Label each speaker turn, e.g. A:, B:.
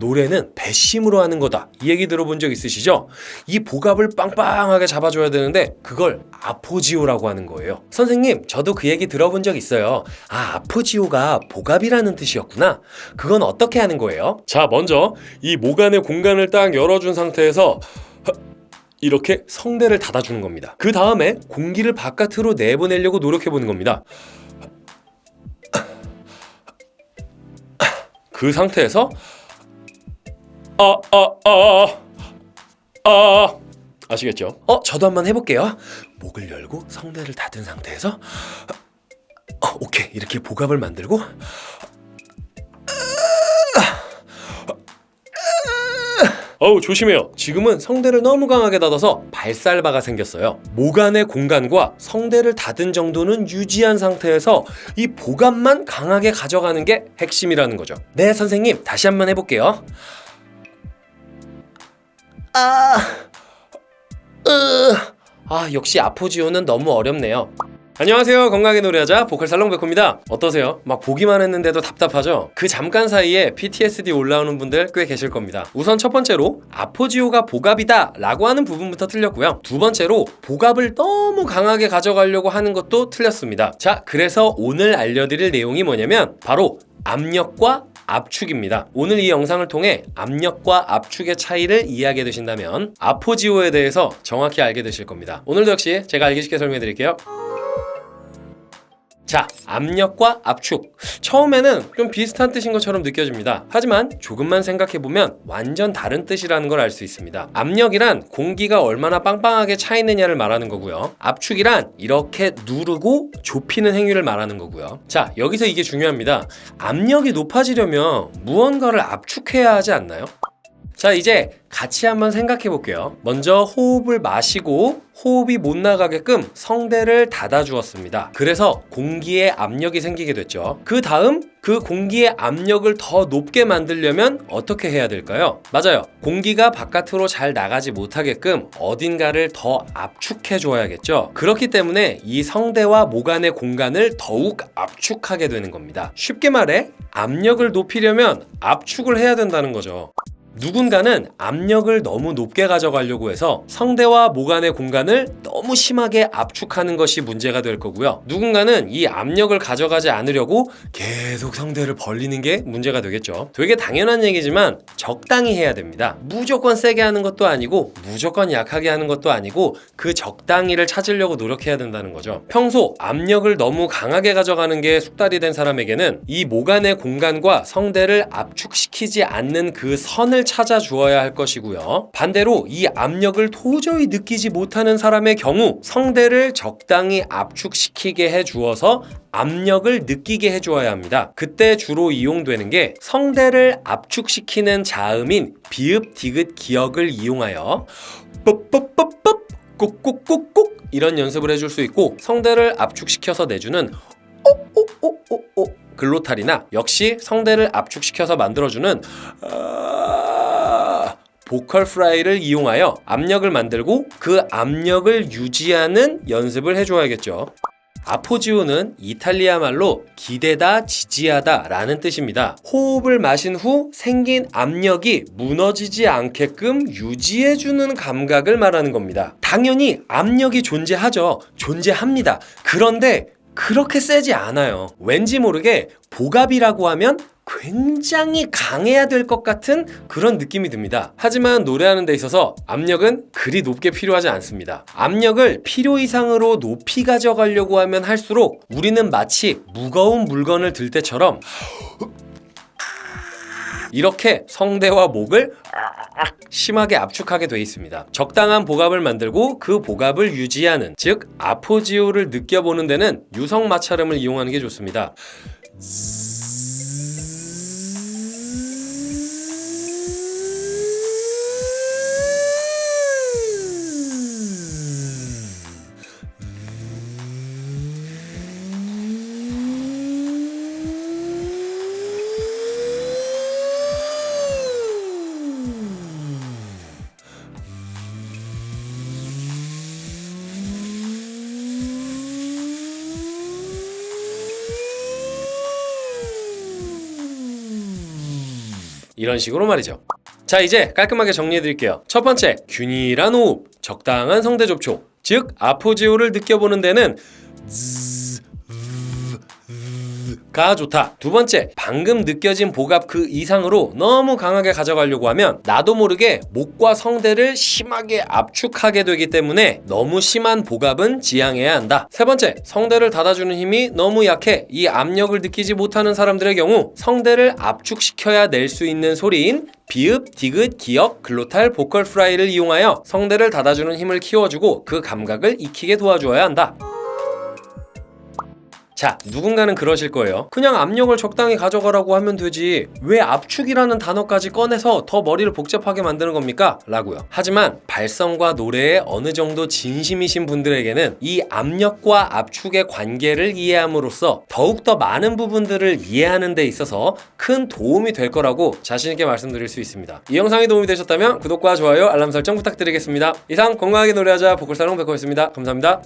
A: 노래는 배심으로 하는 거다. 이 얘기 들어본 적 있으시죠? 이 복압을 빵빵하게 잡아줘야 되는데 그걸 아포지오라고 하는 거예요. 선생님, 저도 그 얘기 들어본 적 있어요. 아, 아포지오가 복압이라는 뜻이었구나. 그건 어떻게 하는 거예요? 자, 먼저 이목 안의 공간을 딱 열어준 상태에서 이렇게 성대를 닫아주는 겁니다. 그 다음에 공기를 바깥으로 내보내려고 노력해보는 겁니다. 그 상태에서 아, 아, 아, 아, 아시겠죠? 어, 저도 한번 해볼게요. 목을 열고 성대를 닫은 상태에서 어, 오케이 이렇게 복압을 만들고 어우 조심해요. 지금은 성대를 너무 강하게 닫아서 발살바가 생겼어요. 목 안의 공간과 성대를 닫은 정도는 유지한 상태에서 이 복압만 강하게 가져가는 게 핵심이라는 거죠. 네 선생님 다시 한번 해볼게요. 아, 으, 아 역시 아포지오는 너무 어렵네요. 안녕하세요 건강하게 노래하자 보컬 살롱백호입니다 어떠세요? 막 보기만 했는데도 답답하죠? 그 잠깐 사이에 PTSD 올라오는 분들 꽤 계실 겁니다 우선 첫 번째로 아포지오가 복압이다 라고 하는 부분부터 틀렸고요 두 번째로 복압을 너무 강하게 가져가려고 하는 것도 틀렸습니다 자 그래서 오늘 알려드릴 내용이 뭐냐면 바로 압력과 압축입니다. 오늘 이 영상을 통해 압력과 압축의 차이를 이해하게 되신다면 아포지오에 대해서 정확히 알게 되실 겁니다. 오늘도 역시 제가 알기 쉽게 설명해 드릴게요. 자, 압력과 압축. 처음에는 좀 비슷한 뜻인 것처럼 느껴집니다. 하지만 조금만 생각해보면 완전 다른 뜻이라는 걸 알 수 있습니다. 압력이란 공기가 얼마나 빵빵하게 차 있느냐를 말하는 거고요. 압축이란 이렇게 누르고 좁히는 행위를 말하는 거고요. 자, 여기서 이게 중요합니다. 압력이 높아지려면 무언가를 압축해야 하지 않나요? 자, 이제 같이 한번 생각해 볼게요. 먼저 호흡을 마시고 호흡이 못 나가게끔 성대를 닫아 주었습니다. 그래서 공기에 압력이 생기게 됐죠. 그 다음 그 공기의 압력을 더 높게 만들려면 어떻게 해야 될까요? 맞아요. 공기가 바깥으로 잘 나가지 못하게끔 어딘가를 더 압축해 줘야겠죠. 그렇기 때문에 이 성대와 목 안의 공간을 더욱 압축하게 되는 겁니다. 쉽게 말해 압력을 높이려면 압축을 해야 된다는 거죠. 누군가는 압력을 너무 높게 가져가려고 해서 성대와 목 안의 공간을 너무 심하게 압축하는 것이 문제가 될 거고요. 누군가는 이 압력을 가져가지 않으려고 계속 성대를 벌리는 게 문제가 되겠죠. 되게 당연한 얘기지만 적당히 해야 됩니다. 무조건 세게 하는 것도 아니고 무조건 약하게 하는 것도 아니고 그 적당히를 찾으려고 노력해야 된다는 거죠. 평소 압력을 너무 강하게 가져가는 게 숙달이 된 사람에게는 이목 안의 공간과 성대를 압축시키지 않는 그 선을 찾아 주어야 할 것이고요. 반대로 이 압력을 도저히 느끼지 못하는 사람의 경우 성대를 적당히 압축시키게 해 주어서 압력을 느끼게 해주어야 합니다. 그때 주로 이용되는 게 성대를 압축시키는 자음인 비읍, 디귿, 기역을 이용하여 뻑뻑뻑뻑 꼭꼭꼭꼭 이런 연습을 해줄 수 있고 성대를 압축시켜서 내주는 오오오오오 글로탈이나 역시 성대를 압축시켜서 만들어주는 아... 보컬 프라이를 이용하여 압력을 만들고 그 압력을 유지하는 연습을 해줘야겠죠. 아포지오는 이탈리아 말로 기대다, 지지하다 라는 뜻입니다. 호흡을 마신 후 생긴 압력이 무너지지 않게끔 유지해주는 감각을 말하는 겁니다. 당연히 압력이 존재하죠. 존재합니다. 그런데 그렇게 세지 않아요. 왠지 모르게 복압이라고 하면 굉장히 강해야 될 것 같은 그런 느낌이 듭니다. 하지만 노래하는 데 있어서 압력은 그리 높게 필요하지 않습니다. 압력을 필요 이상으로 높이 가져가려고 하면 할수록 우리는 마치 무거운 물건을 들 때처럼 이렇게 성대와 목을 심하게 압축하게 돼 있습니다. 적당한 복압을 만들고 그 복압을 유지하는 즉 아포지오를 느껴보는 데는 유성 마찰음을 이용하는 게 좋습니다. 이런 식으로 말이죠. 자 이제 깔끔하게 정리해드릴게요. 첫 번째 균일한 호흡, 적당한 성대 접촉, 즉 appoggio를 느껴보는 데는 가 좋다. 두 번째, 방금 느껴진 복압 그 이상으로 너무 강하게 가져가려고 하면 나도 모르게 목과 성대를 심하게 압축하게 되기 때문에 너무 심한 복압은 지양해야 한다. 세 번째, 성대를 닫아주는 힘이 너무 약해 이 압력을 느끼지 못하는 사람들의 경우 성대를 압축시켜야 낼 수 있는 소리인 비읍, 디귿, 기역, glottal, vocal fry를 이용하여 성대를 닫아주는 힘을 키워주고 그 감각을 익히게 도와주어야 한다. 자, 누군가는 그러실 거예요. 그냥 압력을 적당히 가져가라고 하면 되지. 왜 압축이라는 단어까지 꺼내서 더 머리를 복잡하게 만드는 겁니까? 라고요. 하지만 발성과 노래에 어느 정도 진심이신 분들에게는 이 압력과 압축의 관계를 이해함으로써 더욱더 많은 부분들을 이해하는 데 있어서 큰 도움이 될 거라고 자신있게 말씀드릴 수 있습니다. 이 영상이 도움이 되셨다면 구독과 좋아요, 알람 설정 부탁드리겠습니다. 이상 건강하게 노래하자 보컬사롱 백호였습니다. 감사합니다.